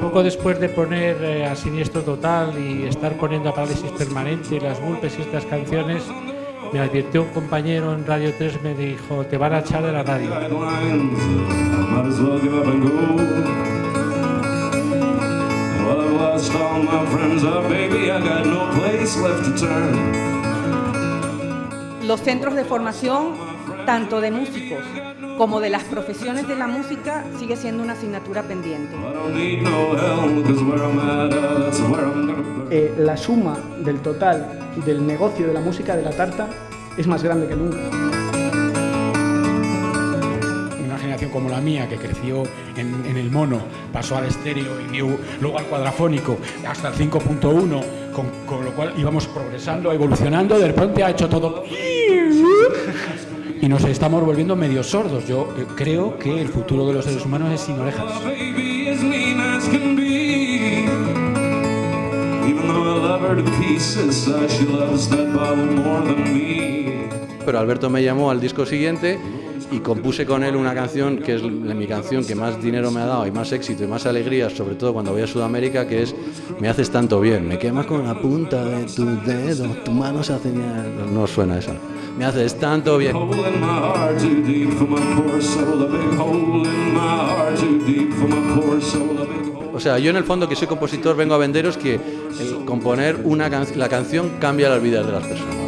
Poco después de poner eh, a Siniestro Total y estar poniendo a Parálisis Permanente, las Vulpes y estas canciones, me advirtió un compañero en Radio 3, me dijo, te van a echar de la radio. Los centros de formación, tanto de músicos como de las profesiones de la música, sigue siendo una asignatura pendiente. Eh, la suma del total del negocio de la música de la tarta es más grande que nunca. Una generación como la mía, que creció en, el mono, pasó al estéreo y luego al cuadrafónico, hasta el 5.1, con, con lo cual íbamos progresando, evolucionando, de repente ha hecho todo y nos estamos volviendo medio sordos. Yo eh, creo que el futuro de los seres humanos es sin orejas. Pero Alberto me llamó al disco siguiente y compuse con él una canción que es mi canción que más dinero me ha dado y más éxito y más alegría, sobre todo cuando voy a Sudamérica, que es Me haces tanto bien, me quemas con la punta de tu dedo, tu mano se hace... No suena esa. Me haces tanto bien. O sea, yo en el fondo que soy compositor vengo a venderos que el componer una la canción cambia las vidas de las personas.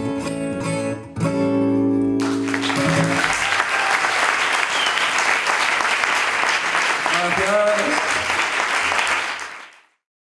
Oh, My God.